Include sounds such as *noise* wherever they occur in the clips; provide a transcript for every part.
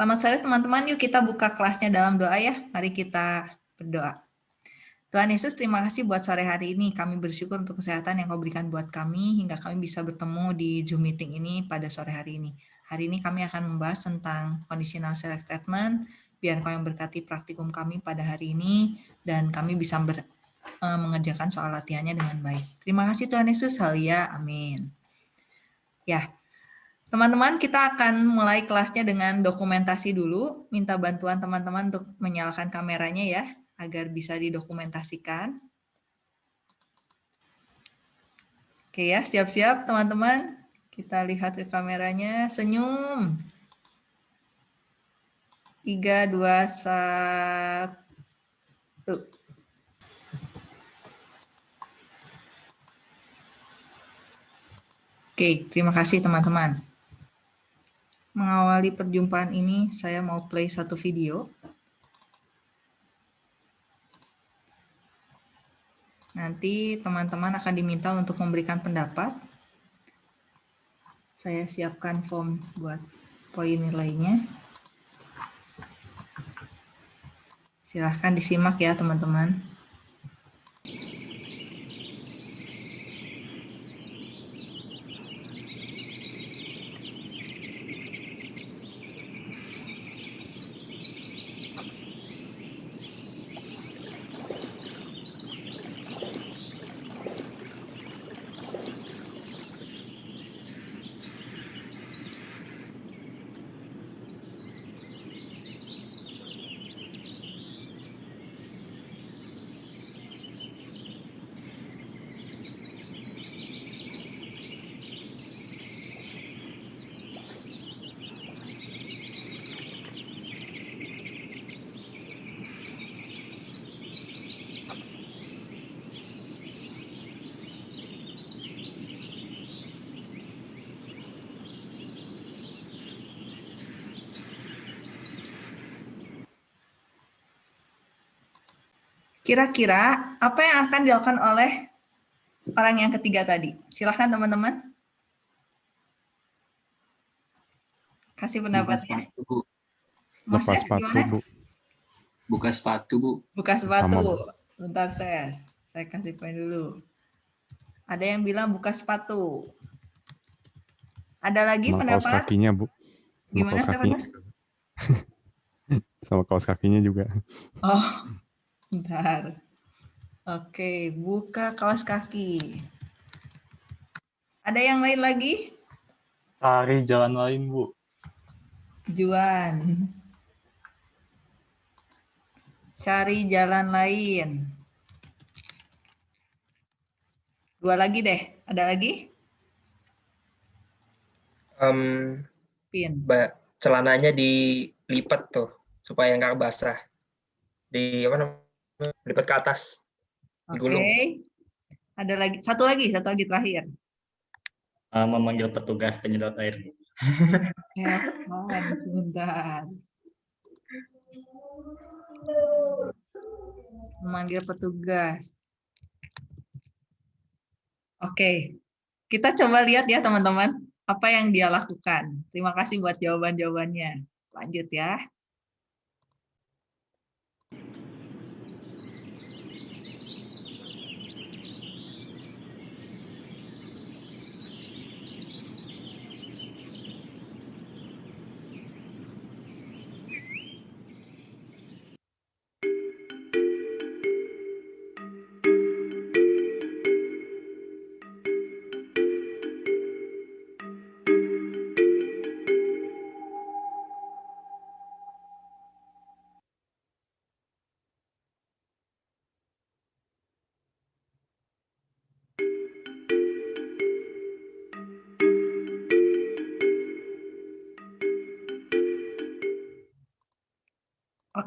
Selamat sore teman-teman, yuk kita buka kelasnya dalam doa ya. Mari kita berdoa. Tuhan Yesus, terima kasih buat sore hari ini. Kami bersyukur untuk kesehatan yang kau berikan buat kami, hingga kami bisa bertemu di Zoom meeting ini pada sore hari ini. Hari ini kami akan membahas tentang conditional select statement, biar kau yang berkati praktikum kami pada hari ini, dan kami bisa ber, uh, mengerjakan soal latihannya dengan baik. Terima kasih Tuhan Yesus, halia, amin. Ya, teman-teman kita akan mulai kelasnya dengan dokumentasi dulu. Minta bantuan teman-teman untuk menyalakan kameranya ya agar bisa didokumentasikan. Oke ya, siap-siap teman-teman. Kita lihat ke kameranya, senyum. 3, 2, 1. Oke, terima kasih teman-teman. Mengawali perjumpaan ini, saya mau play satu video. Nanti teman-teman akan diminta untuk memberikan pendapat. Saya siapkan form buat poin nilainya. Silahkan disimak ya teman-teman. Kira-kira apa yang akan dilakukan oleh orang yang ketiga tadi? Silahkan teman-teman. Kasih pendapatnya. Buka sepatu, Bu. Bu. Buka sepatu, Bu. Buka sepatu. Sama. Bentar, saya. Saya kasih poin dulu. Ada yang bilang buka sepatu. Ada lagi Sama pendapat? kaos kakinya, Bu. Sama Gimana, Stefanus? *laughs* Sama kaos kakinya juga. Oh, Bentar. Oke, buka kaos kaki. Ada yang lain lagi? Cari jalan lain, Bu. Juan. Cari jalan lain. Dua lagi deh. Ada lagi? Um, Pin. celananya dilipat tuh supaya nggak basah. Di apa namanya? Lipat ke atas. Oke. Okay. Ada lagi satu lagi, satu lagi terakhir. Uh, memanggil petugas penyedot air. ya, sebentar. Memanggil petugas. Oke, okay. kita coba lihat ya teman-teman, apa yang dia lakukan. Terima kasih buat jawaban-jawabannya. Lanjut ya.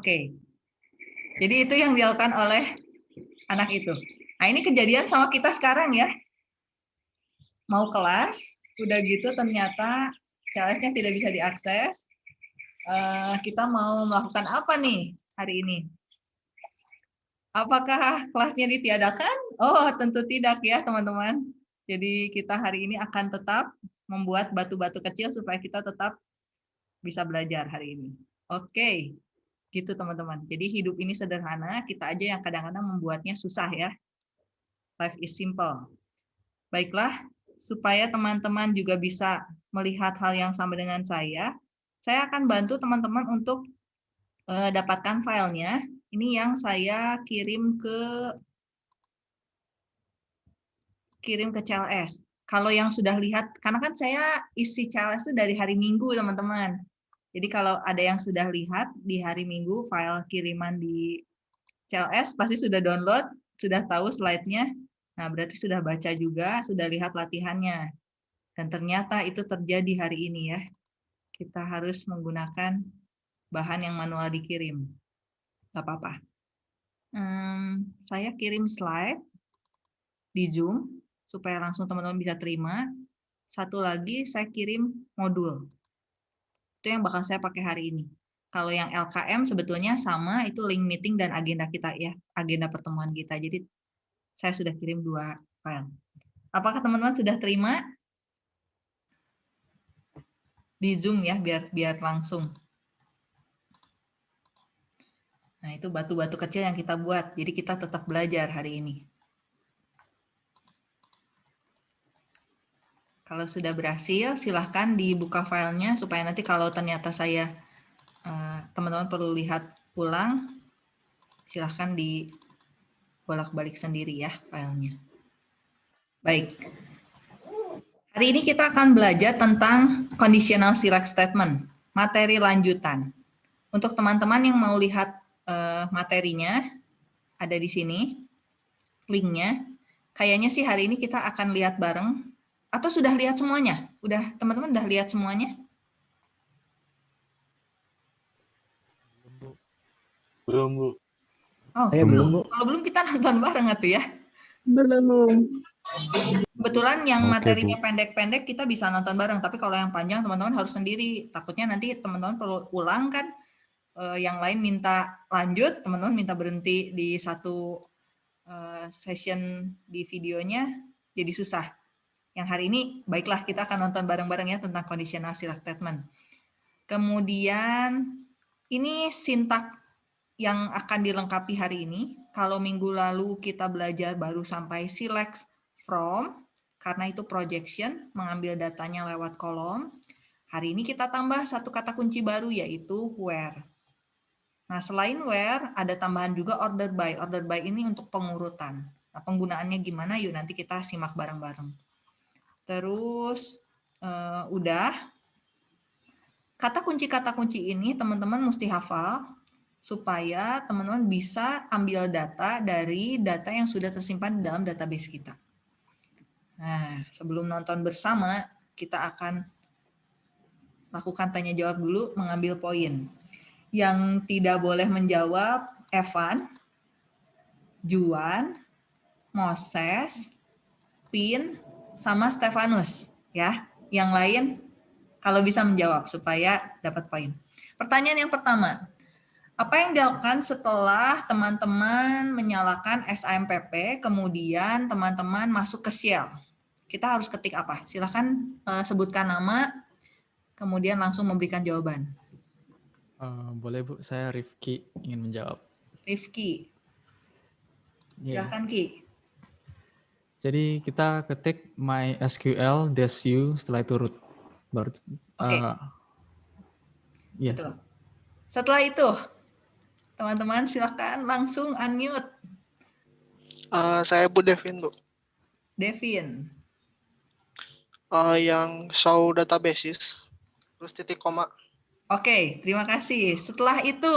Oke. Jadi itu yang dilakukan oleh anak itu. Nah ini kejadian sama kita sekarang ya. Mau kelas, udah gitu ternyata CLS-nya tidak bisa diakses. Uh, kita mau melakukan apa nih hari ini? Apakah kelasnya ditiadakan? Oh tentu tidak ya teman-teman. Jadi kita hari ini akan tetap membuat batu-batu kecil supaya kita tetap bisa belajar hari ini. Oke, gitu teman-teman. Jadi hidup ini sederhana, kita aja yang kadang-kadang membuatnya susah ya. Life is simple. Baiklah, supaya teman-teman juga bisa melihat hal yang sama dengan saya, saya akan bantu teman-teman untuk uh, dapatkan filenya. Ini yang saya kirim ke kirim ke CLS. Kalau yang sudah lihat, karena kan saya isi CLS itu dari hari Minggu, teman-teman. Jadi kalau ada yang sudah lihat di hari Minggu, file kiriman di CLS, pasti sudah download, sudah tahu slide-nya. Nah, berarti sudah baca juga, sudah lihat latihannya. Dan ternyata itu terjadi hari ini ya. Kita harus menggunakan bahan yang manual dikirim. Gak apa-apa. Hmm, saya kirim slide di Zoom supaya langsung teman-teman bisa terima. Satu lagi saya kirim modul. Itu yang bakal saya pakai hari ini. Kalau yang LKM sebetulnya sama, itu link meeting dan agenda kita ya, agenda pertemuan kita. Jadi saya sudah kirim dua file. Apakah teman-teman sudah terima? Di Zoom ya, biar biar langsung. Nah, itu batu-batu kecil yang kita buat. Jadi kita tetap belajar hari ini. Kalau sudah berhasil, silahkan dibuka filenya supaya nanti kalau ternyata saya eh, teman-teman perlu lihat ulang, silahkan di bolak-balik sendiri ya filenya. Baik. Hari ini kita akan belajar tentang conditional select statement, materi lanjutan. Untuk teman-teman yang mau lihat uh, materinya, ada di sini linknya. Kayaknya sih hari ini kita akan lihat bareng atau sudah lihat semuanya? Udah teman-teman udah lihat semuanya? Belum, Bu. Oh, Saya belum, Bu. Kalau belum kita nonton bareng atuh ya. Belum. Kebetulan yang materinya pendek-pendek kita bisa nonton bareng, tapi kalau yang panjang teman-teman harus sendiri. Takutnya nanti teman-teman perlu ulang kan, eh, yang lain minta lanjut, teman-teman minta berhenti di satu eh, session di videonya, jadi susah yang hari ini baiklah kita akan nonton bareng-bareng ya tentang conditional select statement. Kemudian ini sintak yang akan dilengkapi hari ini. Kalau minggu lalu kita belajar baru sampai select from, karena itu projection, mengambil datanya lewat kolom. Hari ini kita tambah satu kata kunci baru yaitu where. Nah, selain where, ada tambahan juga order by. Order by ini untuk pengurutan. Nah, penggunaannya gimana? Yuk nanti kita simak bareng-bareng. Terus uh, udah. Kata kunci-kata kunci ini teman-teman mesti hafal supaya teman-teman bisa ambil data dari data yang sudah tersimpan dalam database kita. Nah, sebelum nonton bersama, kita akan lakukan tanya jawab dulu, mengambil poin. Yang tidak boleh menjawab, Evan, Juan, Moses, Pin, sama Stefanus ya. Yang lain kalau bisa menjawab supaya dapat poin. Pertanyaan yang pertama, apa yang dilakukan setelah teman-teman menyalakan SAMPP, kemudian teman-teman masuk ke Shell? Kita harus ketik apa? Silahkan uh, sebutkan nama, kemudian langsung memberikan jawaban. Uh, boleh Bu, saya Rifki ingin menjawab. Rifki, Yeah. silahkan Ki. Jadi kita ketik mysql u setelah itu root. Baru Oke. uh, ya. Betul. Setelah itu, teman-teman silakan langsung unmute. Uh, saya Bu Devin, Bu. Devin. Uh, yang show databases, terus titik koma. Oke, terima kasih. Setelah itu,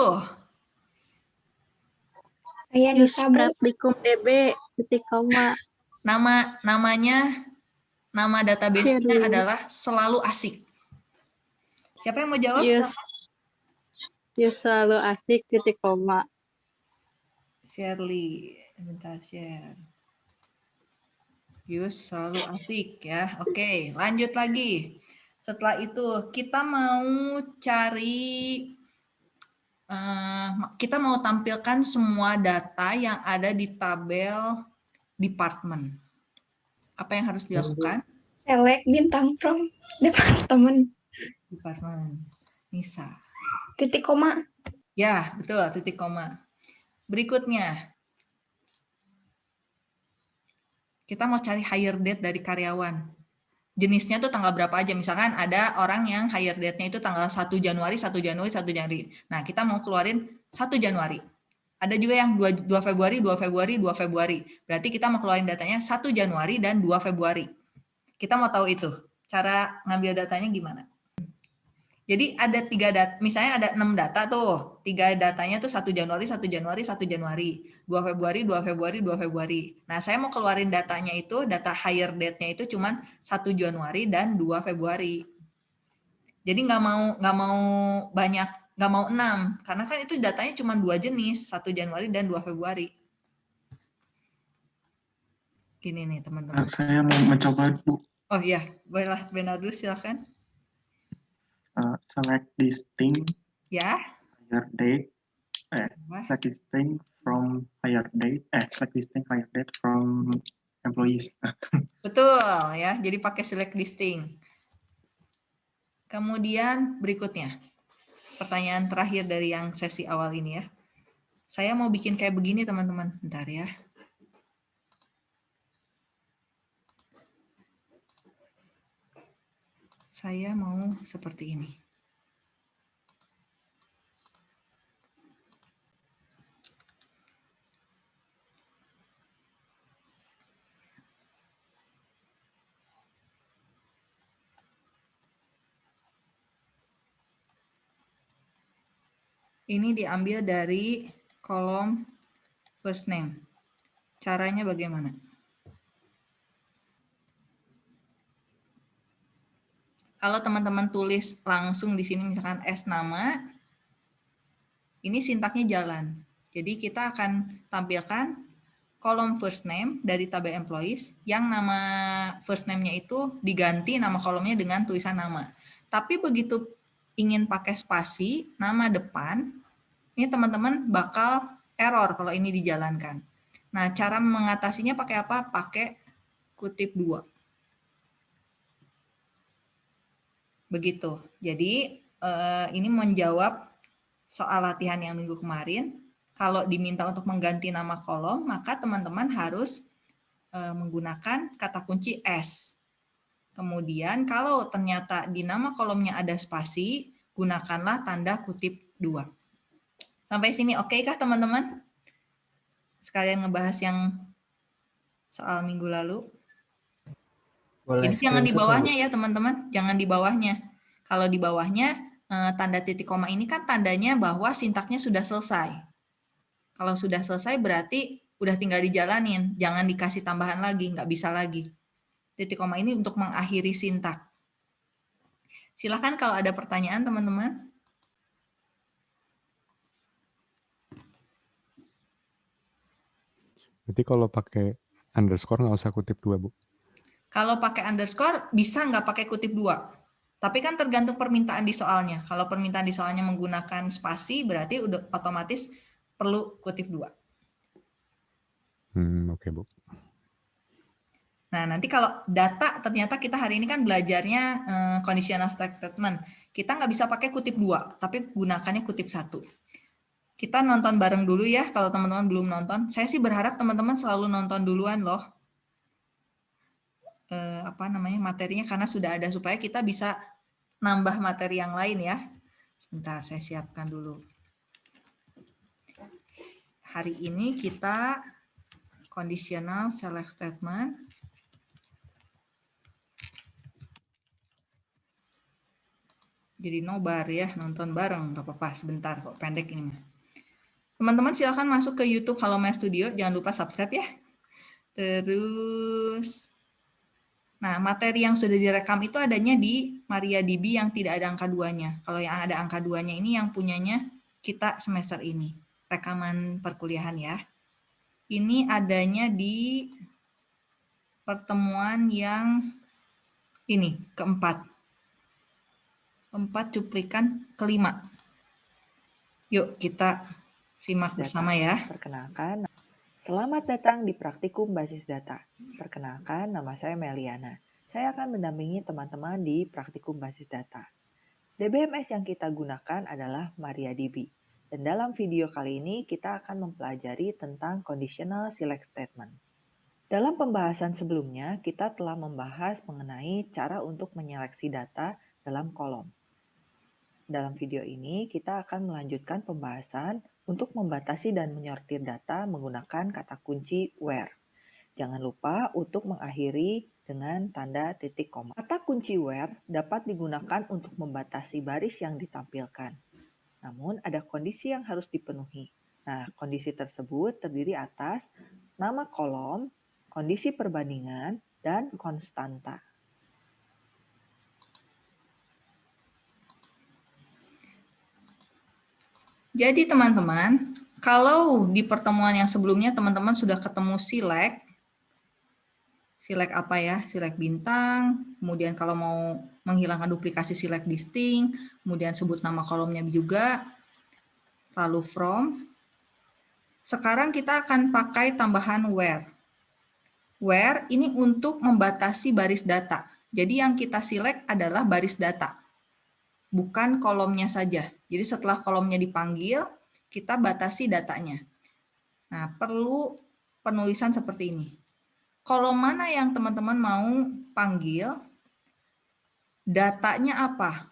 Saya Nisa Praktikum DB titik koma. Nama namanya nama database-nya adalah selalu asik. Siapa yang mau jawab? Yes. Silakan. Yes selalu asik titik koma. Shirley, bentar share. Yus selalu asik ya. Oke, lanjut lagi. Setelah itu kita mau cari eh, kita mau tampilkan semua data yang ada di tabel department. Apa yang harus dilakukan? Select bintang from departemen. Department. Nisa. Titik koma. Ya, betul, titik koma. Berikutnya, kita mau cari hire date dari karyawan. Jenisnya tuh tanggal berapa aja. Misalkan ada orang yang hire date-nya itu tanggal 1 Januari, 1 Januari, 1 Januari. Nah, kita mau keluarin 1 Januari. Ada juga yang 2, 2 Februari, 2 Februari, 2 Februari. Berarti kita mau keluarin datanya 1 Januari dan 2 Februari. Kita mau tahu itu. Cara ngambil datanya gimana? Jadi ada tiga data, misalnya ada enam data tuh, tiga datanya tuh 1 Januari, 1 Januari, 1 Januari, 2 Februari, 2 Februari, 2 Februari. Nah saya mau keluarin datanya itu, data hire date-nya itu cuman 1 Januari dan 2 Februari. Jadi nggak mau nggak mau banyak, nggak mau enam, karena kan itu datanya cuma dua jenis, 1 Januari dan 2 Februari. Gini nih teman-teman. Saya mau mencoba, Bu. Oh iya, bolehlah Benadus silakan. Uh, select distinct Ya. hire date, eh, Wah. select distinct from hire date, eh, select distinct hire date from employees. *laughs* Betul ya, jadi pakai select listing. Kemudian berikutnya, pertanyaan terakhir dari yang sesi awal ini ya. Saya mau bikin kayak begini teman-teman, bentar ya. Saya mau seperti ini. Ini diambil dari kolom first name. Caranya bagaimana? Kalau teman-teman tulis langsung di sini misalkan S nama, ini sintaknya jalan. Jadi kita akan tampilkan kolom first name dari tabel employees yang nama first name-nya itu diganti nama kolomnya dengan tulisan nama. Tapi begitu ingin pakai spasi, nama depan, ini teman-teman bakal error kalau ini dijalankan. Nah, cara mengatasinya pakai apa? Pakai kutip dua. Begitu. Jadi, eh, ini menjawab soal latihan yang minggu kemarin. Kalau diminta untuk mengganti nama kolom, maka teman-teman harus eh, menggunakan kata kunci S. Kemudian, kalau ternyata di nama kolomnya ada spasi, gunakanlah tanda kutip dua. Sampai sini oke kah teman-teman? Sekalian ngebahas yang soal minggu lalu. Boleh Jadi jangan di bawahnya ya teman-teman, jangan di bawahnya. Kalau di bawahnya eh, tanda titik koma ini kan tandanya bahwa sintaknya sudah selesai. Kalau sudah selesai berarti udah tinggal dijalanin, jangan dikasih tambahan lagi, nggak bisa lagi. Titik koma ini untuk mengakhiri sintak. Silahkan kalau ada pertanyaan teman-teman. Berarti kalau pakai underscore nggak usah kutip dua, Bu. Kalau pakai underscore bisa nggak pakai kutip dua. Tapi kan tergantung permintaan di soalnya. Kalau permintaan di soalnya menggunakan spasi berarti udah otomatis perlu kutip dua. Hmm, oke, Bu. Nah, nanti kalau data ternyata kita hari ini kan belajarnya eh, conditional statement. Kita nggak bisa pakai kutip dua, tapi gunakannya kutip satu. Kita nonton bareng dulu ya, kalau teman-teman belum nonton. Saya sih berharap teman-teman selalu nonton duluan loh. Eh, apa namanya materinya karena sudah ada supaya kita bisa nambah materi yang lain ya. Sebentar, saya siapkan dulu. Hari ini kita conditional select statement. Jadi nobar ya, nonton bareng, nggak apa-apa, sebentar kok, pendek ini mah. Teman-teman silahkan masuk ke YouTube Halo Maya Studio, jangan lupa subscribe ya. Terus, nah materi yang sudah direkam itu adanya di MariaDB yang tidak ada angka duanya. Kalau yang ada angka duanya ini yang punyanya kita semester ini, rekaman perkuliahan ya. Ini adanya di pertemuan yang ini, keempat. Keempat cuplikan kelima. Yuk kita simak bersama ya. Perkenalkan, selamat datang di Praktikum Basis Data. Perkenalkan, nama saya Meliana. Saya akan mendampingi teman-teman di Praktikum Basis Data. DBMS yang kita gunakan adalah MariaDB. Dan dalam video kali ini kita akan mempelajari tentang conditional select statement. Dalam pembahasan sebelumnya, kita telah membahas mengenai cara untuk menyeleksi data dalam kolom. Dalam video ini, kita akan melanjutkan pembahasan untuk membatasi dan menyortir data menggunakan kata kunci where. Jangan lupa untuk mengakhiri dengan tanda titik koma. Kata kunci where dapat digunakan untuk membatasi baris yang ditampilkan. Namun ada kondisi yang harus dipenuhi. Nah, kondisi tersebut terdiri atas nama kolom, kondisi perbandingan, dan konstanta. Jadi teman-teman, kalau di pertemuan yang sebelumnya teman-teman sudah ketemu select, select apa ya, select bintang, kemudian kalau mau menghilangkan duplikasi select distinct, kemudian sebut nama kolomnya juga, lalu from. Sekarang kita akan pakai tambahan where. Where ini untuk membatasi baris data. Jadi yang kita select adalah baris data bukan kolomnya saja. Jadi setelah kolomnya dipanggil, kita batasi datanya. Nah, perlu penulisan seperti ini. Kolom mana yang teman-teman mau panggil, datanya apa?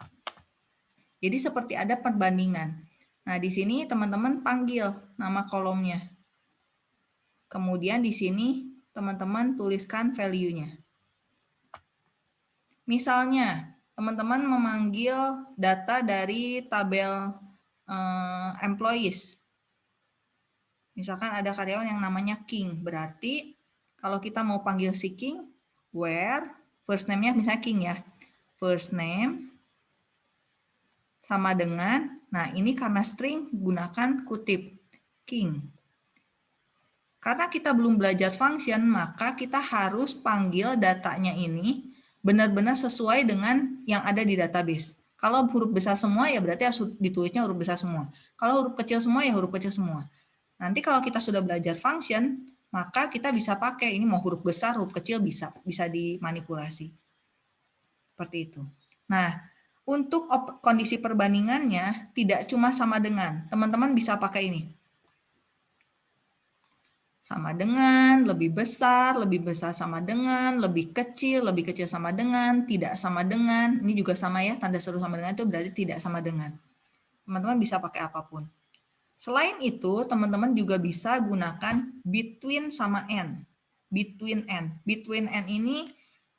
Jadi seperti ada perbandingan. Nah, di sini teman-teman panggil nama kolomnya. Kemudian di sini teman-teman tuliskan value-nya. Misalnya, teman-teman memanggil data dari tabel uh, employees. Misalkan ada karyawan yang namanya King, berarti kalau kita mau panggil si King, where, first name-nya misalnya King ya, first name sama dengan, nah ini karena string gunakan kutip, King. Karena kita belum belajar function, maka kita harus panggil datanya ini benar-benar sesuai dengan yang ada di database. Kalau huruf besar semua ya berarti ditulisnya huruf besar semua. Kalau huruf kecil semua ya huruf kecil semua. Nanti kalau kita sudah belajar function, maka kita bisa pakai ini mau huruf besar, huruf kecil bisa bisa dimanipulasi. Seperti itu. Nah, untuk kondisi perbandingannya tidak cuma sama dengan. Teman-teman bisa pakai ini sama dengan, lebih besar, lebih besar sama dengan, lebih kecil, lebih kecil sama dengan, tidak sama dengan. Ini juga sama ya, tanda seru sama dengan itu berarti tidak sama dengan. Teman-teman bisa pakai apa pun. Selain itu, teman-teman juga bisa gunakan between sama n. Between n. Between n ini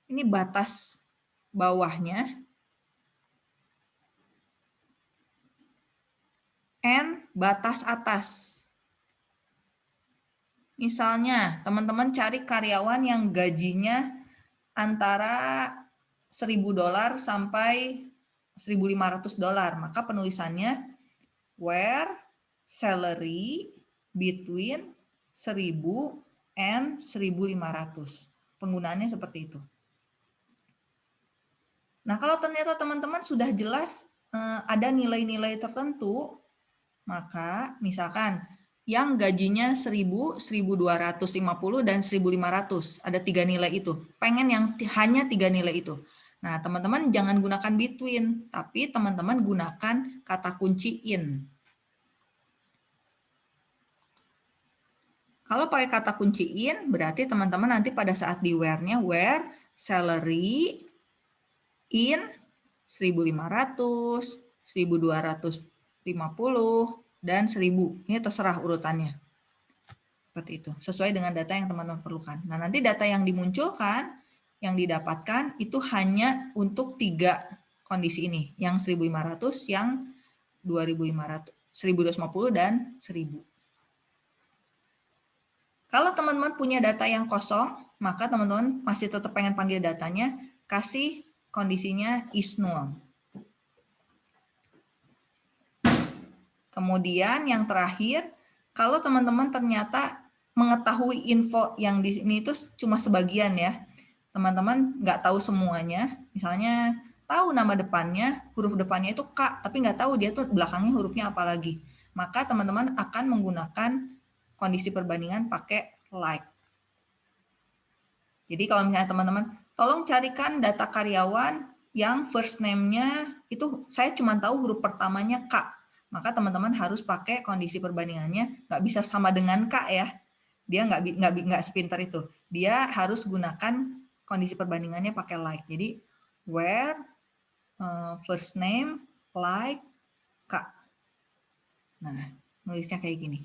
ini batas bawahnya. N batas atas Misalnya, teman-teman cari karyawan yang gajinya antara 1000 dolar sampai 1500 dolar, maka penulisannya where salary between 1000 and 1500. Penggunaannya seperti itu. Nah, kalau ternyata teman-teman sudah jelas eh, ada nilai-nilai tertentu, maka misalkan yang gajinya 1000, 1250 dan 1500. Ada tiga nilai itu. Pengen yang hanya tiga nilai itu. Nah, teman-teman jangan gunakan between, tapi teman-teman gunakan kata kunci in. Kalau pakai kata kunci in, berarti teman-teman nanti pada saat di where-nya, where salary in 1500, 1250, dan 1000. Ini terserah urutannya. Seperti itu. Sesuai dengan data yang teman-teman perlukan. Nah, nanti data yang dimunculkan, yang didapatkan itu hanya untuk tiga kondisi ini. Yang 1500, yang 2500, 1250, dan 1000. Kalau teman-teman punya data yang kosong, maka teman-teman masih tetap pengen panggil datanya, kasih kondisinya is null. Kemudian yang terakhir, kalau teman-teman ternyata mengetahui info yang di sini itu cuma sebagian ya, teman-teman nggak tahu semuanya, misalnya tahu nama depannya, huruf depannya itu K, tapi nggak tahu dia tuh belakangnya hurufnya apa lagi. Maka teman-teman akan menggunakan kondisi perbandingan pakai like. Jadi kalau misalnya teman-teman, tolong carikan data karyawan yang first name-nya itu saya cuma tahu huruf pertamanya K. Maka teman-teman harus pakai kondisi perbandingannya, nggak bisa sama dengan K ya. Dia nggak nggak nggak sepintar itu. Dia harus gunakan kondisi perbandingannya pakai like. Jadi where uh, first name like K. Nah, nulisnya kayak gini.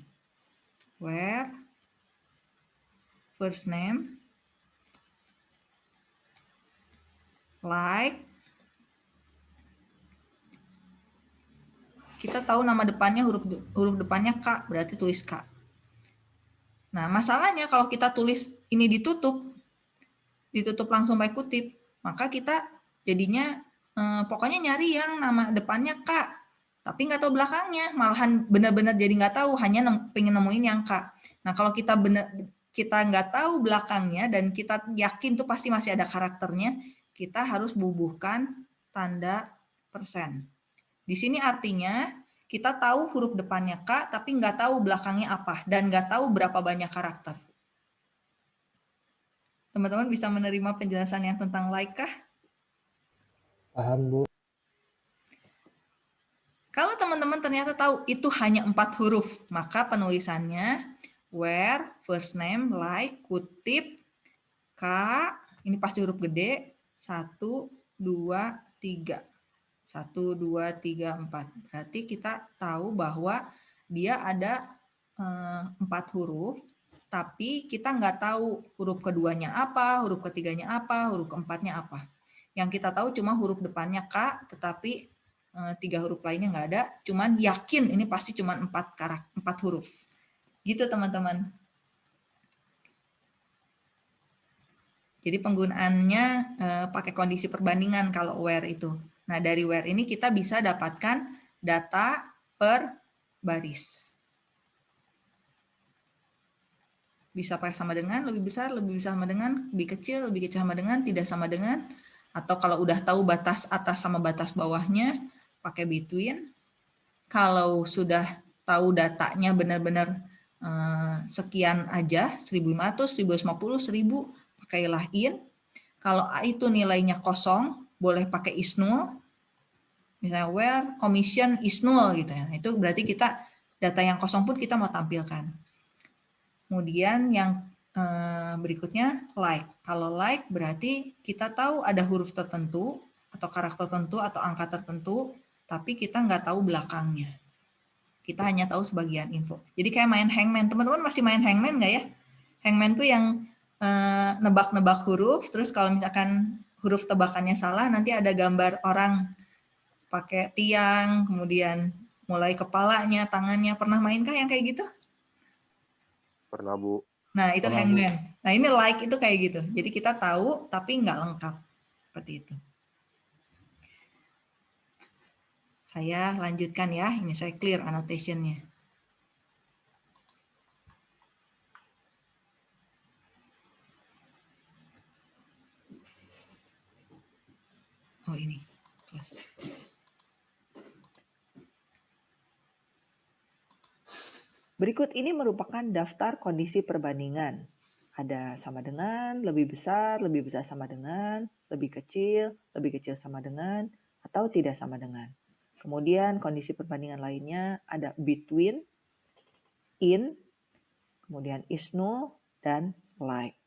Where first name like kita tahu nama depannya huruf huruf depannya K, berarti tulis K. Nah, masalahnya kalau kita tulis ini ditutup, ditutup langsung pakai kutip, maka kita jadinya eh, pokoknya nyari yang nama depannya K, tapi nggak tahu belakangnya, malahan benar-benar jadi nggak tahu, hanya nem, pengen nemuin yang K. Nah, kalau kita benar kita nggak tahu belakangnya dan kita yakin tuh pasti masih ada karakternya, kita harus bubuhkan tanda persen. Di sini artinya kita tahu huruf depannya K, tapi nggak tahu belakangnya apa, dan nggak tahu berapa banyak karakter. Teman-teman bisa menerima penjelasan yang tentang like kah? Paham, Bu. Kalau teman-teman ternyata tahu itu hanya empat huruf, maka penulisannya where, first name, like, kutip, K, ini pasti huruf gede, satu, dua, tiga. Satu, dua, tiga, empat. Berarti kita tahu bahwa dia ada eh, empat huruf, tapi kita nggak tahu huruf keduanya apa, huruf ketiganya apa, huruf keempatnya apa. Yang kita tahu cuma huruf depannya K, tetapi eh, tiga huruf lainnya nggak ada. Cuman yakin ini pasti cuma empat karak, empat huruf. Gitu teman-teman. Jadi penggunaannya eh, pakai kondisi perbandingan kalau where itu. Nah, dari where ini kita bisa dapatkan data per baris. Bisa pakai sama dengan, lebih besar, lebih besar sama dengan, lebih kecil, lebih kecil sama dengan, tidak sama dengan, atau kalau udah tahu batas atas sama batas bawahnya, pakai between. Kalau sudah tahu datanya benar-benar eh, sekian aja, 1500, 1150, 1000, pakailah in. Kalau A itu nilainya kosong, boleh pakai is null. Misalnya where commission is null gitu ya. Itu berarti kita data yang kosong pun kita mau tampilkan. Kemudian yang eh, berikutnya like. Kalau like berarti kita tahu ada huruf tertentu atau karakter tertentu atau angka tertentu, tapi kita nggak tahu belakangnya. Kita hanya tahu sebagian info. Jadi kayak main hangman. Teman-teman masih main hangman nggak ya? Hangman tuh yang eh, nebak-nebak huruf, terus kalau misalkan huruf tebakannya salah, nanti ada gambar orang pakai tiang, kemudian mulai kepalanya, tangannya. Pernah mainkah yang kayak gitu? Pernah, Bu. Nah, itu Pernah, hangman. Nah, ini like itu kayak gitu. Jadi kita tahu, tapi nggak lengkap. Seperti itu. Saya lanjutkan ya. Ini saya clear annotation-nya. Oh ini, plus. Berikut ini merupakan daftar kondisi perbandingan. Ada sama dengan, lebih besar, lebih besar sama dengan, lebih kecil, lebih kecil sama dengan, atau tidak sama dengan. Kemudian kondisi perbandingan lainnya ada between, in, kemudian is null, dan like.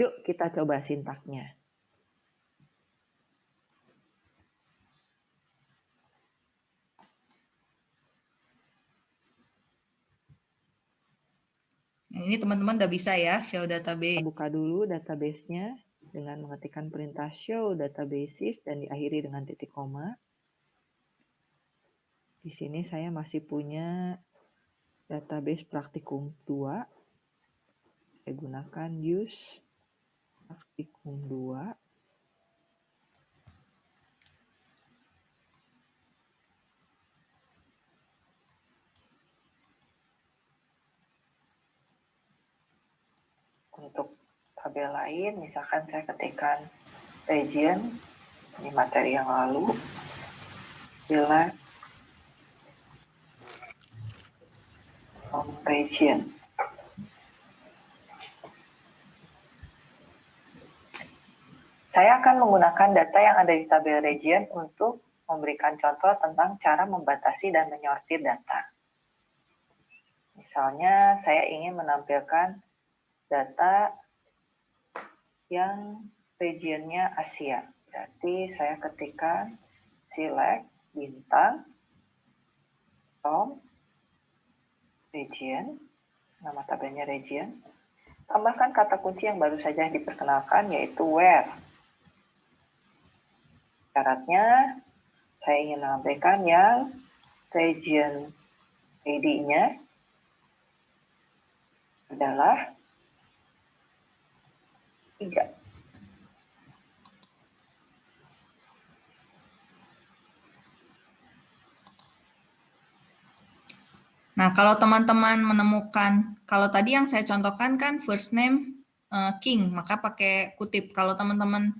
Yuk kita coba sintaknya. Nah, ini teman-teman udah bisa ya show database. Kita buka dulu database-nya dengan mengetikkan perintah show databases dan diakhiri dengan titik koma. Di sini saya masih punya database praktikum 2. Saya gunakan use praktikum 2. Untuk tabel lain, misalkan saya ketikkan region, ini materi yang lalu, from region. Saya akan menggunakan data yang ada di tabel region untuk memberikan contoh tentang cara membatasi dan menyortir data. Misalnya, saya ingin menampilkan data yang regionnya Asia. Berarti saya ketikkan select bintang from region, nama tabelnya region, tambahkan kata kunci yang baru saja diperkenalkan yaitu where. Syaratnya saya ingin menampilkan yang region ID-nya adalah 3. Nah, kalau teman-teman menemukan, kalau tadi yang saya contohkan kan first name uh, King, maka pakai kutip. Kalau teman-teman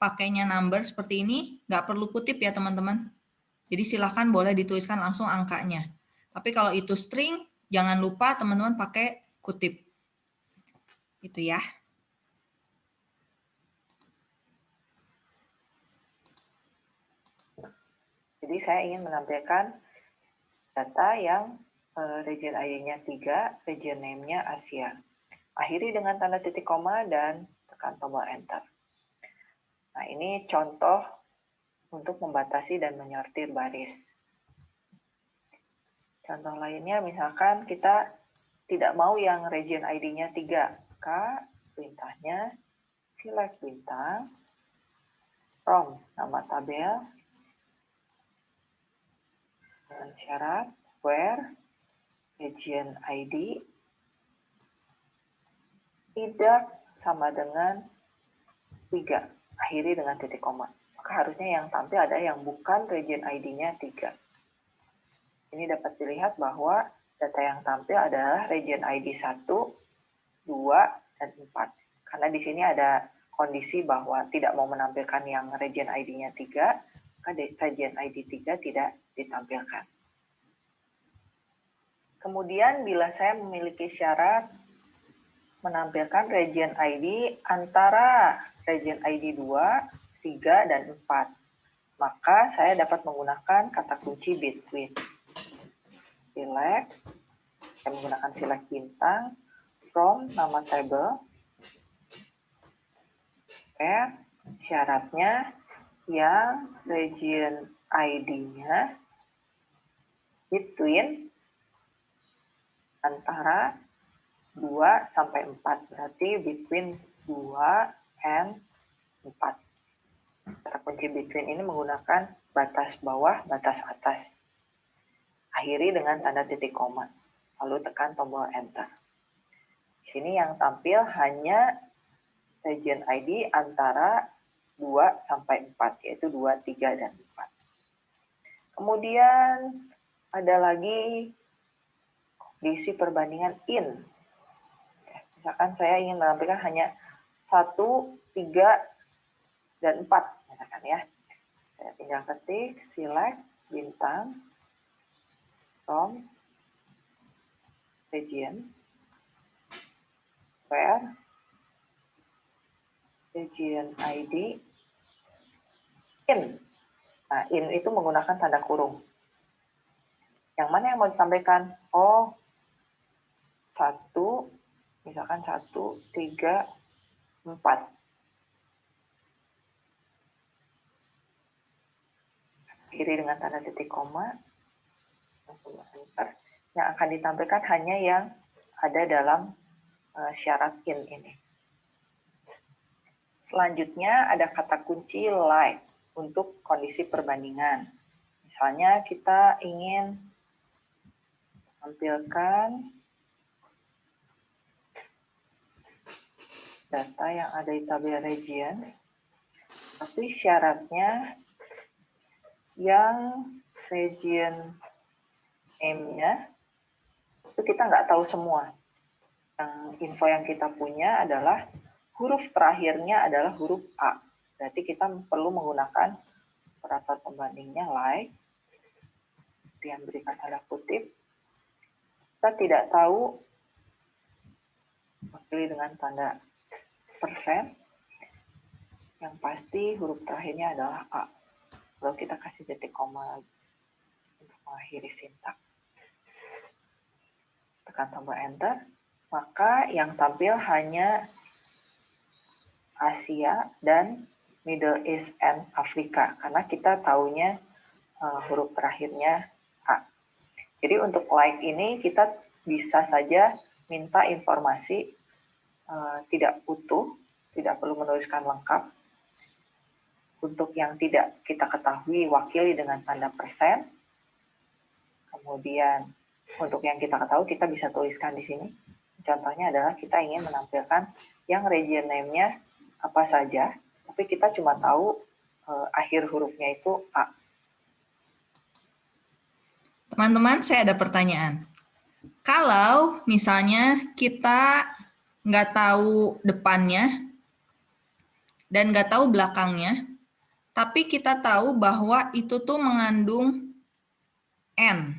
pakainya number seperti ini, nggak perlu kutip ya teman-teman. Jadi silahkan boleh dituliskan langsung angkanya. Tapi kalau itu string, jangan lupa teman-teman pakai kutip. Itu ya. Jadi saya ingin menampilkan data yang uh, region ID-nya 3, region name-nya Asia. Akhiri dengan tanda titik koma dan tekan tombol enter. Nah, ini contoh untuk membatasi dan menyortir baris. Contoh lainnya misalkan kita tidak mau yang region ID-nya 3, maka perintahnya select bintang from nama tabel dengan syarat where region ID tidak sama dengan 3, akhiri dengan titik koma. Maka harusnya yang tampil ada yang bukan region ID-nya 3. Ini dapat dilihat bahwa data yang tampil adalah region ID 1, 2, dan 4. Karena di sini ada kondisi bahwa tidak mau menampilkan yang region ID-nya 3, maka region ID 3 tidak ditampilkan. Kemudian bila saya memiliki syarat menampilkan region ID antara region ID 2, 3, dan 4, maka saya dapat menggunakan kata kunci between. Select, saya menggunakan select bintang, from nama table, where syaratnya yang region ID-nya between antara 2 sampai 4. Berarti between 2 and 4. Kata kunci between ini menggunakan batas bawah, batas atas. Akhiri dengan tanda titik koma. Lalu tekan tombol enter. Di sini yang tampil hanya region ID antara 2 sampai 4, yaitu 2, 3, dan 4. Kemudian ada lagi diisi perbandingan in. Misalkan saya ingin menampilkan hanya 1, 3, dan 4. Misalkan ya. Saya tinggal ketik, select, bintang, from, region, where, region ID, in. Nah, in itu menggunakan tanda kurung. Yang mana yang mau disampaikan? Oh, satu, misalkan satu, tiga, empat. Kiri dengan tanda titik koma. Yang akan ditampilkan hanya yang ada dalam uh, syarat in ini. Selanjutnya ada kata kunci like untuk kondisi perbandingan. Misalnya kita ingin tampilkan data yang ada di tabel region, tapi syaratnya yang region name-nya itu kita nggak tahu semua. Yang info yang kita punya adalah huruf terakhirnya adalah huruf A. Berarti kita perlu menggunakan operator pembandingnya like, yang berikan tanda kutip. Kita tidak tahu, pilih dengan tanda persen. Yang pasti huruf terakhirnya adalah A. Lalu kita kasih titik koma untuk mengakhiri sintak. Tekan tombol enter, maka yang tampil hanya Asia dan Middle East and Afrika karena kita taunya uh, huruf terakhirnya. Jadi untuk like ini kita bisa saja minta informasi uh, tidak utuh, tidak perlu menuliskan lengkap. Untuk yang tidak kita ketahui wakili dengan tanda persen. Kemudian untuk yang kita ketahui kita bisa tuliskan di sini. Contohnya adalah kita ingin menampilkan yang region name-nya apa saja, tapi kita cuma tahu uh, akhir hurufnya itu A. Teman-teman, saya ada pertanyaan. Kalau misalnya kita nggak tahu depannya dan nggak tahu belakangnya, tapi kita tahu bahwa itu tuh mengandung N.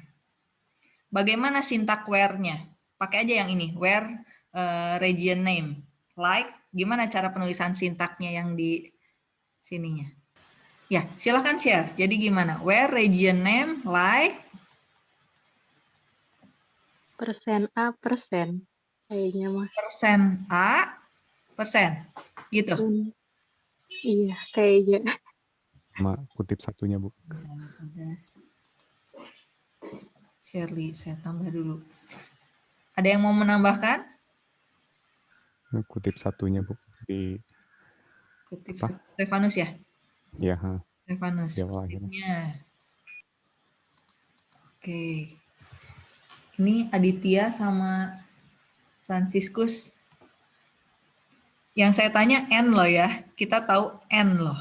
Bagaimana sintak where-nya? Pakai aja yang ini, where uh, region name. Like, gimana cara penulisan sintaknya yang di sininya? Ya, silahkan share. Jadi gimana? Where region name, like, Persen A persen. Kayaknya mah. persen A, persen. Gitu. Hmm. Iya, kayaknya. Sama kutip satunya, Bu. Shirley, saya tambah dulu. Ada yang mau menambahkan? Kutip satunya, Bu. Di Kutip Apa? Stefanus ya? ya, ha, Stefanus. di awal akhirnya. Ini Aditya sama Franciscus. Yang saya tanya N loh ya. Kita tahu N loh.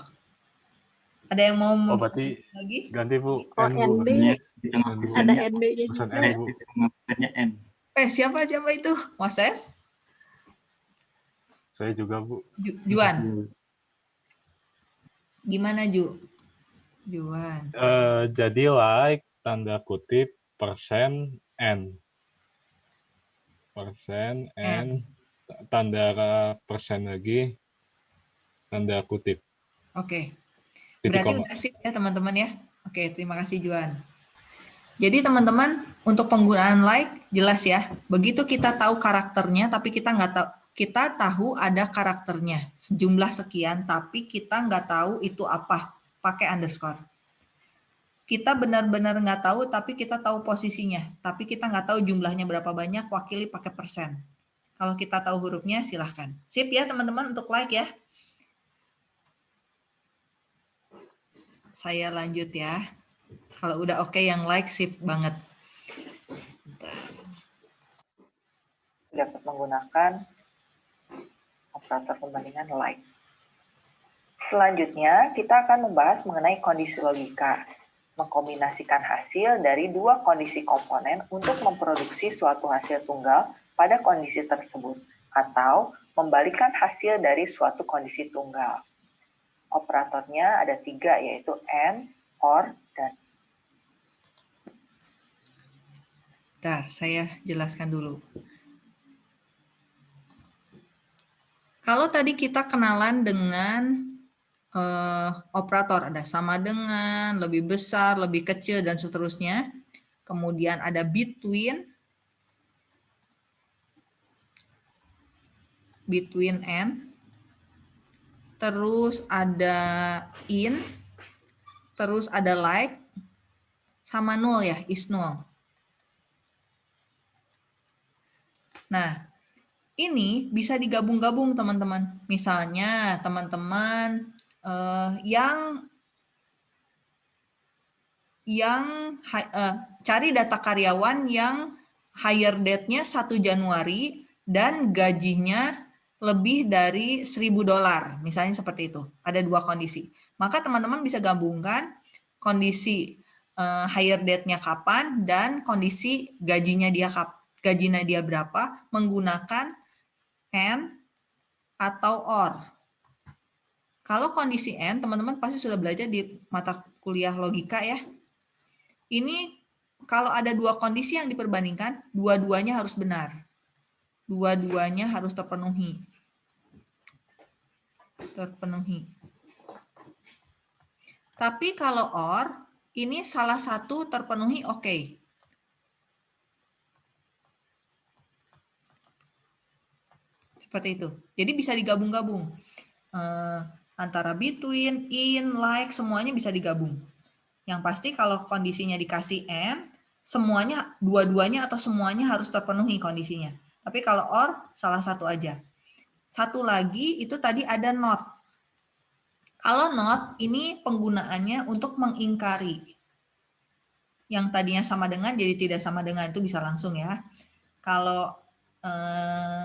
Ada yang mau Oh, berarti lagi? ganti Bu. Oh, N, Bu. Tengah Ada juga. N, pesannya. Eh, siapa siapa itu? Moses? Saya juga, Bu. Ju- Juan. Gimana Ju? Juan. Eh, jadi like tanda kutip persen N. Persen N. Tanda persen lagi. Tanda kutip. Oke. Titik Berarti udah sip ya teman-teman ya. Oke, terima kasih Juan. Jadi teman-teman untuk penggunaan like jelas ya. Begitu kita tahu karakternya, tapi kita nggak tahu kita tahu ada karakternya sejumlah sekian, tapi kita nggak tahu itu apa. Pakai underscore. Kita benar-benar nggak tahu, tapi kita tahu posisinya. Tapi kita nggak tahu jumlahnya berapa banyak, wakili pakai persen. Kalau kita tahu hurufnya, silahkan. Sip ya teman-teman untuk like ya. Saya lanjut ya. Kalau udah oke yang like sip banget. Dapat menggunakan operator pembandingan like. Selanjutnya, kita akan membahas mengenai kondisi logika, mengkombinasikan hasil dari dua kondisi komponen untuk memproduksi suatu hasil tunggal pada kondisi tersebut, atau membalikan hasil dari suatu kondisi tunggal. Operatornya ada tiga, yaitu AND, OR, dan Bentar, saya jelaskan dulu. Kalau tadi kita kenalan dengan eh, operator, ada sama dengan, lebih besar, lebih kecil, dan seterusnya. Kemudian ada between, between and, terus ada in, terus ada like, sama nul ya, is nul. Nah, ini bisa digabung-gabung teman-teman. Misalnya teman-teman eh, yang yang eh, cari data karyawan yang hire date-nya 1 Januari dan gajinya lebih dari 1000 dolar. Misalnya seperti itu. Ada dua kondisi. Maka teman-teman bisa gabungkan kondisi eh, hire date-nya kapan dan kondisi gajinya dia gajinya dia berapa menggunakan and atau or. Kalau kondisi and, teman-teman pasti sudah belajar di mata kuliah logika ya. Ini kalau ada dua kondisi yang diperbandingkan, dua-duanya harus benar. Dua-duanya harus terpenuhi. Terpenuhi. Tapi kalau or, ini salah satu terpenuhi oke. Seperti itu. Jadi bisa digabung-gabung. Eh, antara between, in, like, semuanya bisa digabung. Yang pasti kalau kondisinya dikasih and, semuanya, dua-duanya atau semuanya harus terpenuhi kondisinya. Tapi kalau or, salah satu aja. Satu lagi itu tadi ada not. Kalau not, ini penggunaannya untuk mengingkari. Yang tadinya sama dengan jadi tidak sama dengan itu bisa langsung ya. Kalau eh,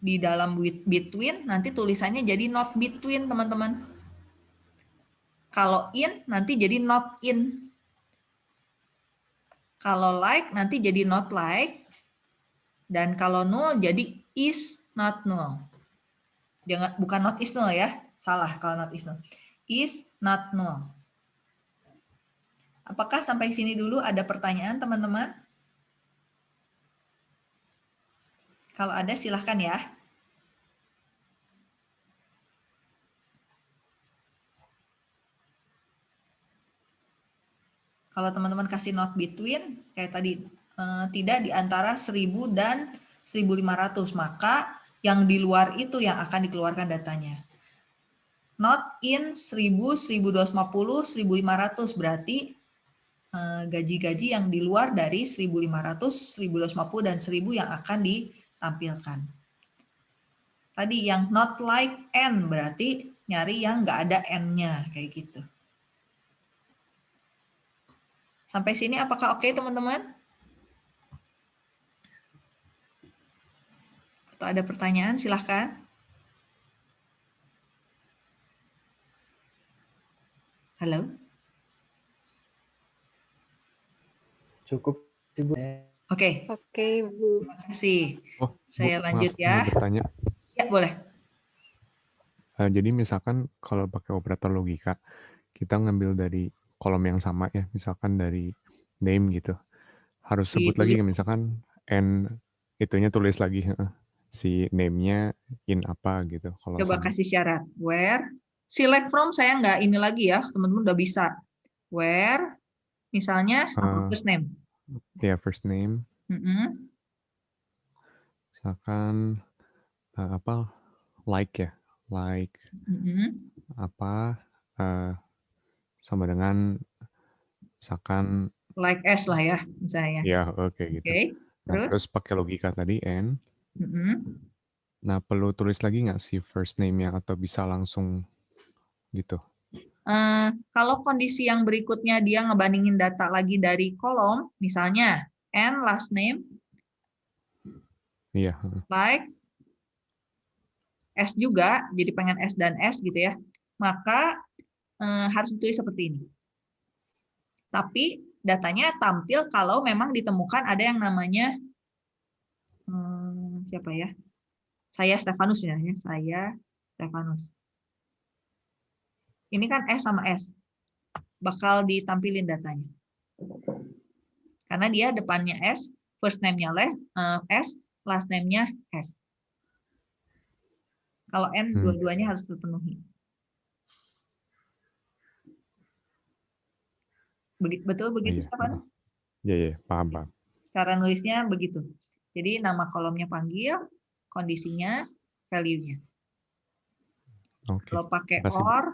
di dalam between nanti tulisannya jadi not between teman-teman. Kalau in nanti jadi not in. Kalau like nanti jadi not like. Dan kalau null jadi is not null. Jangan bukan not is null ya. Salah kalau not is null. Is not null. Apakah sampai sini dulu ada pertanyaan teman-teman? Kalau ada silahkan ya. Kalau teman-teman kasih not between, kayak tadi, eh, tidak di antara 1000 dan 1500, maka yang di luar itu yang akan dikeluarkan datanya. Not in 1000, 1250, 1500 berarti eh, gaji-gaji yang di luar dari 1500, 1250, dan 1000 yang akan di tampilkan. Tadi yang not like n berarti nyari yang nggak ada n-nya kayak gitu. Sampai sini apakah oke teman-teman? Atau ada pertanyaan silahkan. Halo? Cukup, Ibu. Oke. Oke, Bu. Terima kasih. Oh, Saya Bu, lanjut maaf, ya. mau bertanya. Ya, boleh. Eh, jadi misalkan kalau pakai operator logika, kita ngambil dari kolom yang sama ya, misalkan dari name gitu. Harus sebut lagi misalkan n itunya tulis lagi heeh, si name-nya in apa gitu. Kalau Coba sama. kasih syarat. Where, select from saya nggak ini lagi ya, teman-teman udah bisa. Where, misalnya Eh, first name. Ya first name, Mm-mm. misalkan eh, apa like ya, like Mm-mm. apa eh, sama dengan misalkan Like S lah ya, misalnya. ya oke gitu. Oke, Nah, terus? terus pakai logika tadi n. Mm-mm. Nah perlu tulis lagi nggak si first name-nya atau bisa langsung gitu? Eh, kalau kondisi yang berikutnya dia ngebandingin data lagi dari kolom, misalnya and last name Iya. heeh. like S juga, jadi pengen S dan S gitu ya, maka eh, harus ditulis seperti ini. Tapi datanya tampil kalau memang ditemukan ada yang namanya hmm, siapa ya? Saya Stefanus ya, saya Stefanus. Ini kan S sama S. Bakal ditampilin datanya. Karena dia depannya S, first name-nya eh, S, last name-nya S. Kalau N, Hmm. dua-duanya harus terpenuhi. Betul begitu, Iya, Stefanus? Iya, iya, paham, paham. Cara nulisnya begitu. Jadi nama kolomnya panggil, kondisinya value-nya. Oke. Kalau pakai Makasih, Bu. or,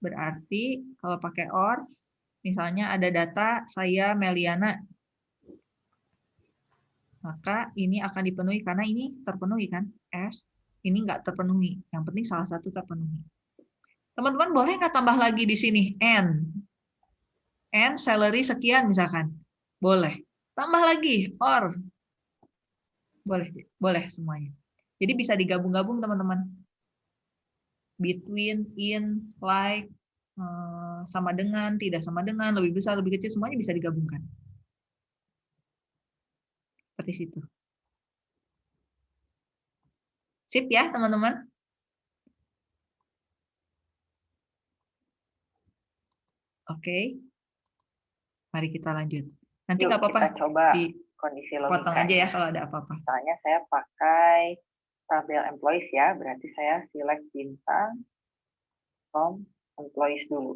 berarti kalau pakai or, misalnya ada data saya Meliana, maka ini akan dipenuhi karena ini terpenuhi kan, S, ini nggak terpenuhi. Yang penting salah satu terpenuhi. Teman-teman boleh nggak tambah lagi di sini N, N salary sekian misalkan, boleh. Tambah lagi or, boleh, boleh semuanya. Jadi bisa digabung-gabung teman-teman between, in, like, eh, sama dengan, tidak sama dengan, lebih besar, lebih kecil, semuanya bisa digabungkan. Seperti situ. Sip ya, teman-teman? Oke. Mari kita lanjut. Nanti nggak apa-apa, kita coba di kondisi potong aja ya logikanya. kalau ada apa-apa. Misalnya saya pakai tabel employees ya, berarti saya select bintang from employees dulu.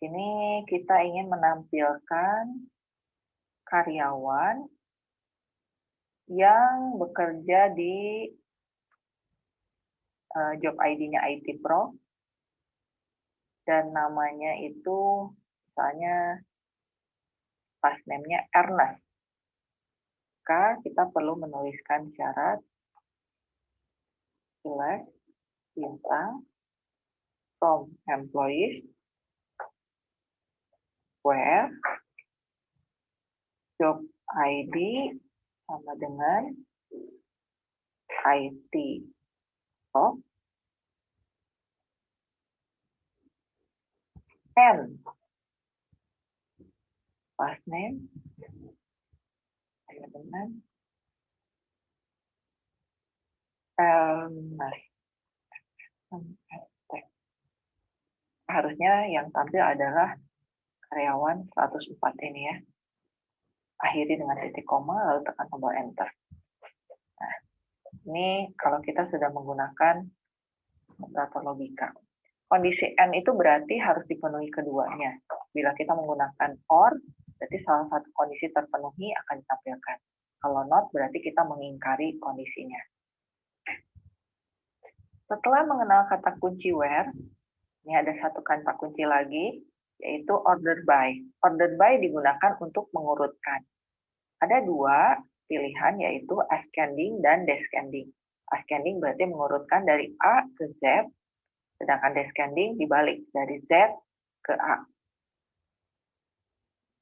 Ini kita ingin menampilkan karyawan yang bekerja di eh, job ID-nya IT Pro dan namanya itu misalnya pas name-nya Ernest. Maka kita perlu menuliskan syarat. Select bintang from employees. Where job ID sama dengan IT of and last name sama dengan Ernest. Harusnya yang tampil adalah karyawan 104 ini ya. Akhiri dengan titik koma, lalu tekan tombol enter. Nah, ini kalau kita sudah menggunakan operator logika. Kondisi N itu berarti harus dipenuhi keduanya. Bila kita menggunakan OR, berarti salah satu kondisi terpenuhi akan ditampilkan. Kalau not, berarti kita mengingkari kondisinya. Setelah mengenal kata kunci where, ini ada satu kata kunci lagi, yaitu order by. Order by digunakan untuk mengurutkan. Ada dua pilihan, yaitu ascending dan descending. Ascending berarti mengurutkan dari A ke Z, sedangkan descending dibalik dari Z ke A.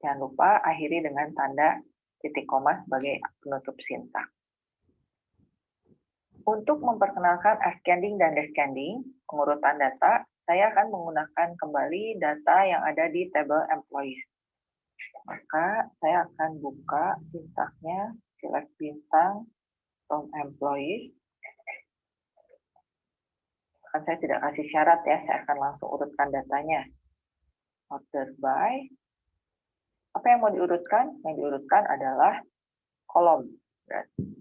Jangan lupa akhiri dengan tanda titik koma sebagai penutup sintak. Untuk memperkenalkan ascending dan descending, pengurutan data, saya akan menggunakan kembali data yang ada di tabel employees. Maka saya akan buka sintaknya, select bintang from employees. Kan saya tidak kasih syarat ya, saya akan langsung urutkan datanya. Order by. Apa yang mau diurutkan? Yang diurutkan adalah kolom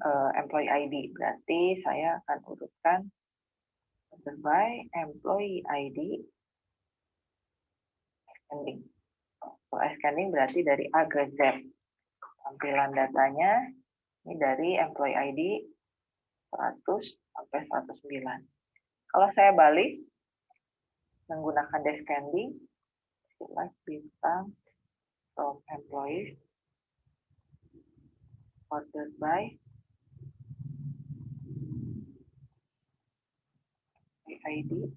uh, employee ID. Berarti saya akan urutkan by employee ID ascending. Kalau ascending berarti dari A ke Z. Tampilan datanya ini dari employee ID 100 sampai 109. Kalau saya balik menggunakan descending, select bintang from employees ordered by ID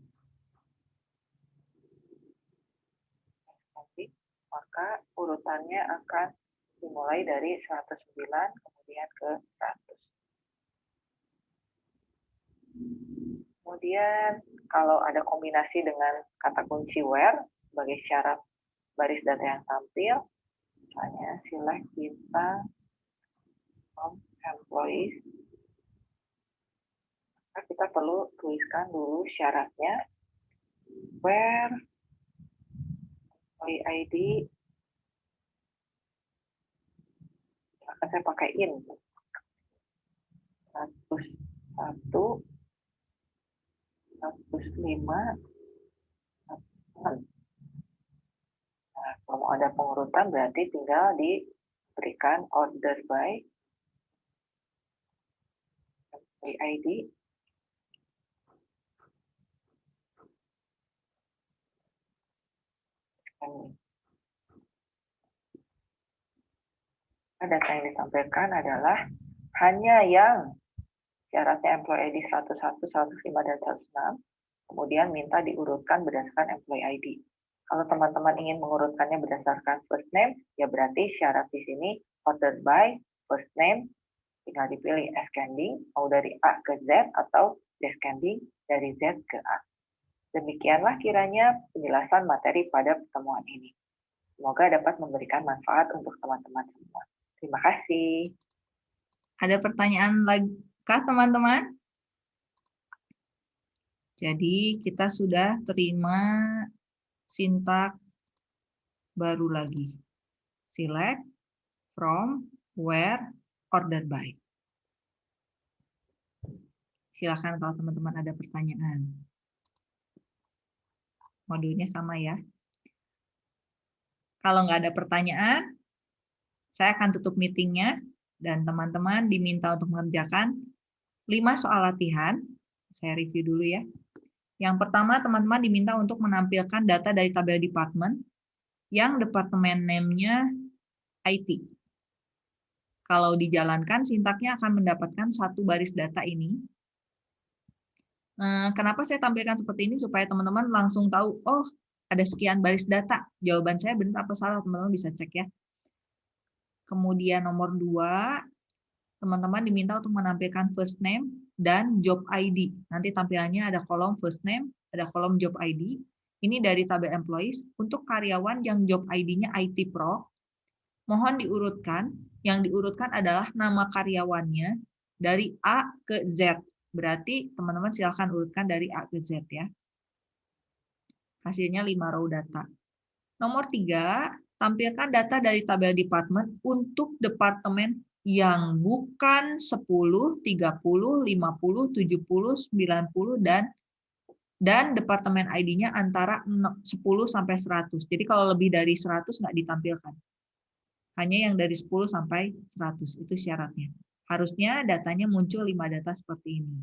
maka urutannya akan dimulai dari 109 kemudian ke 100 kemudian kalau ada kombinasi dengan kata kunci where sebagai syarat baris data yang tampil. Misalnya select bintang from employees. Maka kita perlu tuliskan dulu syaratnya. Where employee ID akan saya pakai in. 101 105 Nah, kalau ada pengurutan berarti tinggal diberikan order by ID data yang ditampilkan adalah hanya yang syaratnya employee ID 101, 105, dan 106, kemudian minta diurutkan berdasarkan employee ID. Kalau teman-teman ingin mengurutkannya berdasarkan first name, ya berarti syarat di sini ordered by first name, tinggal dipilih ascending, mau dari A ke Z atau descending dari Z ke A. Demikianlah kiranya penjelasan materi pada pertemuan ini. Semoga dapat memberikan manfaat untuk teman-teman semua. Terima kasih. Ada pertanyaan lagi kah teman-teman? Jadi kita sudah terima sintak baru lagi. Select, from, where, order by. Silakan kalau teman-teman ada pertanyaan. Modulnya sama ya. Kalau nggak ada pertanyaan, saya akan tutup meetingnya dan teman-teman diminta untuk mengerjakan lima soal latihan. Saya review dulu ya. Yang pertama, teman-teman diminta untuk menampilkan data dari tabel department yang departemen name-nya IT. Kalau dijalankan, sintaknya akan mendapatkan satu baris data ini. Eh, kenapa saya tampilkan seperti ini? Supaya teman-teman langsung tahu, oh ada sekian baris data. Jawaban saya benar apa salah, teman-teman bisa cek ya. Kemudian nomor dua, teman-teman diminta untuk menampilkan first name dan job ID. Nanti tampilannya ada kolom first name, ada kolom job ID. Ini dari tabel employees. Untuk karyawan yang job ID-nya IT Pro, mohon diurutkan. Yang diurutkan adalah nama karyawannya dari A ke Z. Berarti teman-teman silahkan urutkan dari A ke Z ya. Hasilnya 5 row data. Nomor 3, tampilkan data dari tabel department untuk departemen yang bukan 10, 30, 50, 70, 90, dan dan departemen ID-nya antara 10 sampai 100. Jadi kalau lebih dari 100 nggak ditampilkan. Hanya yang dari 10 sampai 100, itu syaratnya. Harusnya datanya muncul 5 data seperti ini.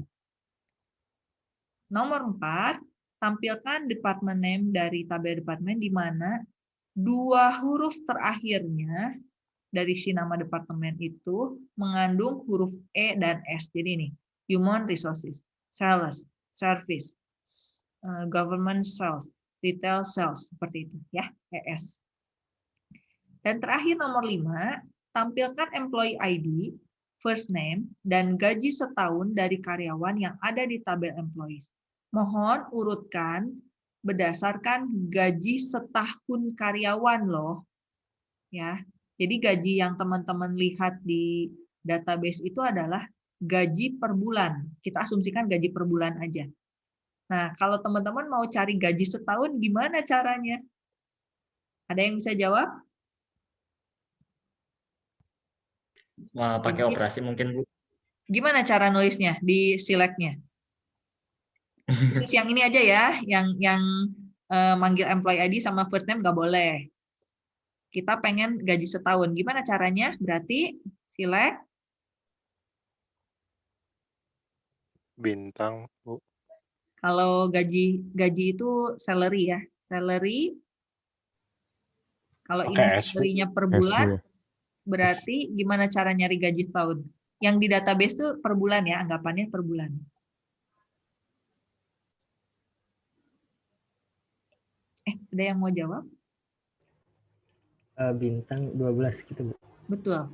Nomor 4, tampilkan department name dari tabel departemen di mana dua huruf terakhirnya dari si nama departemen itu mengandung huruf E dan S. Jadi ini, human resources, sales, service, Eh, government sales, retail sales, seperti itu ya, ES. Dan terakhir nomor 5, tampilkan employee ID, first name, dan gaji setahun dari karyawan yang ada di tabel employees. Mohon urutkan berdasarkan gaji setahun karyawan loh. Ya. Jadi gaji yang teman-teman lihat di database itu adalah gaji per bulan. Kita asumsikan gaji per bulan aja. Nah, kalau teman-teman mau cari gaji setahun, gimana caranya? Ada yang bisa jawab? Wah, pakai operasi mungkin, Bu. Gimana cara nulisnya di select-nya? Khusus yang ini aja ya, yang yang uh, manggil employee ID sama first name nggak boleh. Kita pengen gaji setahun. Gimana caranya? Berarti select. Bintang, Bu. Kalau gaji gaji itu salary ya, salary. Kalau ini salary per bulan, berarti gimana cara nyari gaji tahun? Yang di database itu per bulan ya, anggapannya per bulan. Eh, ada yang mau jawab? Uh, bintang 12 gitu, Bu. Betul.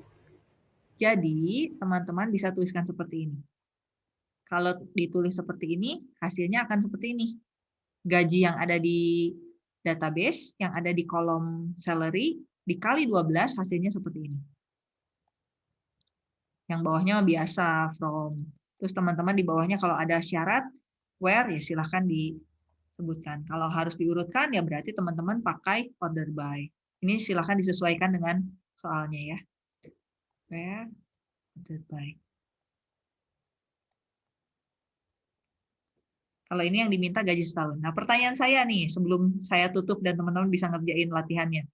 Jadi, teman-teman bisa tuliskan seperti ini. Kalau ditulis seperti ini, hasilnya akan seperti ini. Gaji yang ada di database, yang ada di kolom salary, dikali 12, hasilnya seperti ini. Yang bawahnya biasa, from. Terus teman-teman di bawahnya kalau ada syarat, where, ya silahkan disebutkan. Kalau harus diurutkan, ya berarti teman-teman pakai order by. Ini silahkan disesuaikan dengan soalnya ya. Where. Kalau ini yang diminta gaji setahun. Nah, pertanyaan saya nih, sebelum saya tutup dan teman-teman bisa ngerjain latihannya.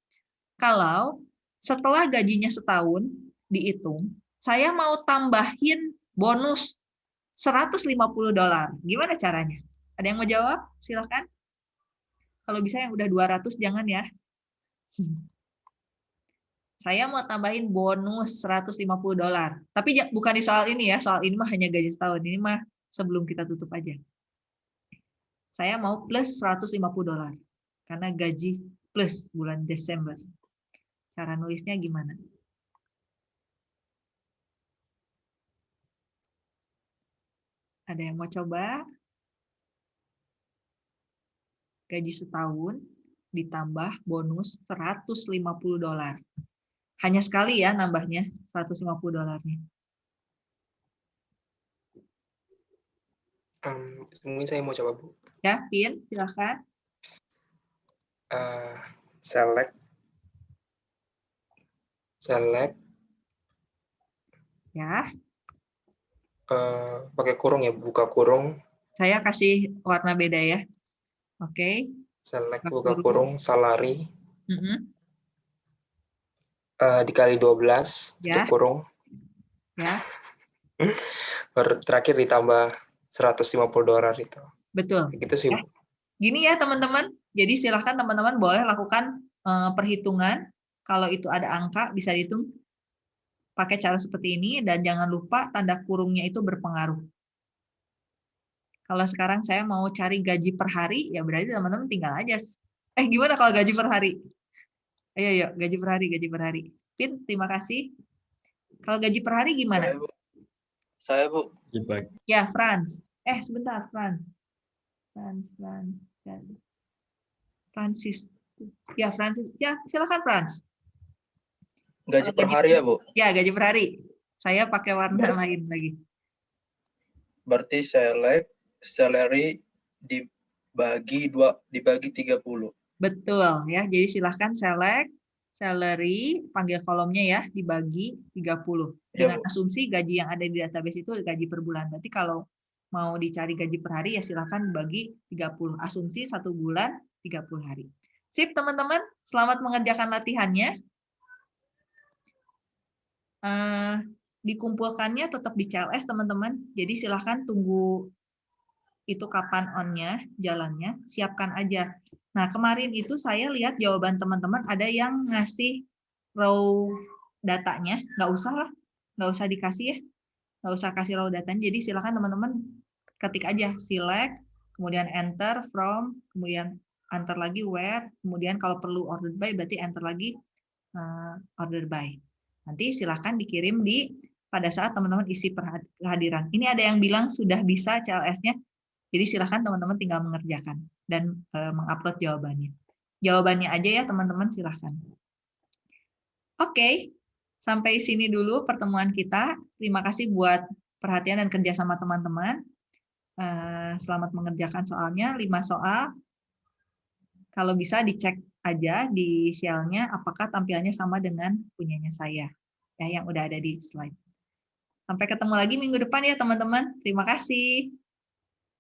Kalau setelah gajinya setahun dihitung, saya mau tambahin bonus 150 dolar. Gimana caranya? Ada yang mau jawab? Silakan. Kalau bisa yang udah 200 jangan ya. Saya mau tambahin bonus 150 dolar. Tapi bukan di soal ini ya, soal ini mah hanya gaji setahun. Ini mah sebelum kita tutup aja saya mau plus 150 dolar karena gaji plus bulan Desember. Cara nulisnya gimana? Ada yang mau coba? Gaji setahun ditambah bonus 150 dolar. Hanya sekali ya nambahnya 150 dolarnya. Um, mungkin saya mau coba, Bu. Ya, Pin, silahkan. Uh, select. Select. Ya. Uh, pakai kurung ya, buka kurung. Saya kasih warna beda ya. Oke. Okay. Select buka kurung, salary. Mm -hmm. eh, dikali 12 Ya. tutup kurung Ya, *laughs* baru terakhir ditambah 150 dolar itu. betul. Gitu sih. Ya. Gini ya teman-teman, jadi silahkan teman-teman boleh lakukan eh, perhitungan. Kalau itu ada angka bisa dihitung pakai cara seperti ini dan jangan lupa tanda kurungnya itu berpengaruh. Kalau sekarang saya mau cari gaji per hari, ya berarti teman-teman tinggal aja. Eh gimana kalau gaji per hari? Ayo, ayo, gaji per hari, gaji per hari. Pin, terima kasih. Kalau gaji per hari gimana? Saya, Bu. Dibagi. Ya, Franz. Eh, sebentar, Franz. Franz, Franz, Franz. Francis. Ya, Francis. Ya, silakan, Franz. Gaji per hari ya, Bu? Ya, gaji per hari. Saya pakai warna lain lagi. Berarti select salary dibagi dua dibagi 30. Betul ya. Jadi silahkan select salary, panggil kolomnya ya, dibagi 30. Ya, Dengan Bu. asumsi gaji yang ada di database itu gaji per bulan. Berarti kalau mau dicari gaji per hari ya silahkan bagi 30. Asumsi satu bulan 30 hari. Sip teman-teman, selamat mengerjakan latihannya. Eh, dikumpulkannya tetap di CLS teman-teman. Jadi silahkan tunggu itu kapan on-nya, jalannya, siapkan aja. Nah, kemarin itu saya lihat jawaban teman-teman ada yang ngasih raw datanya, nggak usah lah, nggak usah dikasih ya, nggak usah kasih raw datanya. Jadi silakan teman-teman ketik aja select, kemudian enter from, kemudian enter lagi where, kemudian kalau perlu ordered by berarti enter lagi uh, ordered by. Nanti silahkan dikirim di pada saat teman-teman isi kehadiran. Ini ada yang bilang sudah bisa CLS-nya, jadi silahkan teman-teman tinggal mengerjakan dan eh, mengupload jawabannya. Jawabannya aja ya teman-teman silahkan. Oke, sampai sini dulu pertemuan kita. Terima kasih buat perhatian dan kerja sama teman-teman. Eh, Selamat mengerjakan soalnya, 5 soal. Kalau bisa dicek aja di shell-nya apakah tampilannya sama dengan punyanya saya. Ya, yang udah ada di slide. Sampai ketemu lagi minggu depan ya teman-teman. Terima kasih.